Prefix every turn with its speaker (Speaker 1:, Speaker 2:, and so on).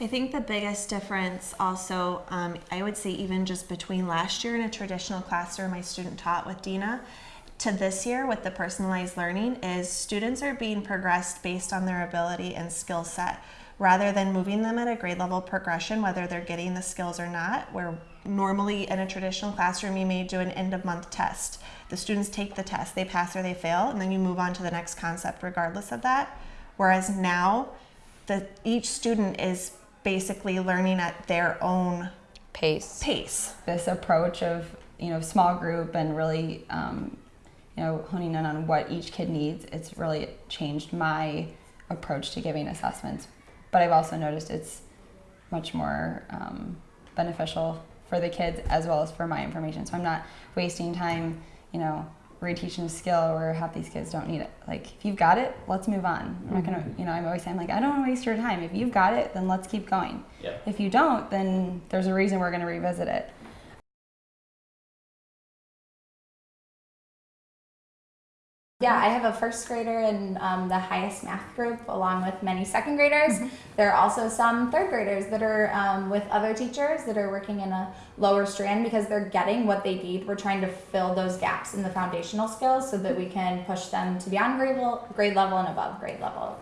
Speaker 1: I think the biggest difference also, um, I would say even just between last year in a traditional classroom my student taught with Dina to this year with the personalized learning is students are being progressed based on their ability and skill set. Rather than moving them at a grade level progression whether they're getting the skills or not where normally in a traditional classroom you may do an end of month test. The students take the test they pass or they fail and then you move on to the next concept regardless of that. Whereas now the each student is basically learning at their own
Speaker 2: Pace.
Speaker 1: pace.
Speaker 3: This approach of you know small group and really um, you know honing in on what each kid needs it's really changed my approach to giving assessments. But i've also noticed it's much more um, beneficial for the kids as well as for my information. So i'm not wasting time you know reteaching a skill where half these kids don't need it. Like if you've got it let's move on. I'm not gonna mm-hmm. you know i'm always saying like i don't want to waste your time. If you've got it then let's keep going.
Speaker 4: Yeah.
Speaker 3: if you don't then there's a reason we're going to revisit it
Speaker 5: Yeah, I have a first grader in um, the highest math group, along with many second graders. There are also some third graders that are um, with other teachers that are working in a lower strand because they're getting what they need. We're trying to fill those gaps in the foundational skills so that we can push them to beyond grade level, grade level and above grade level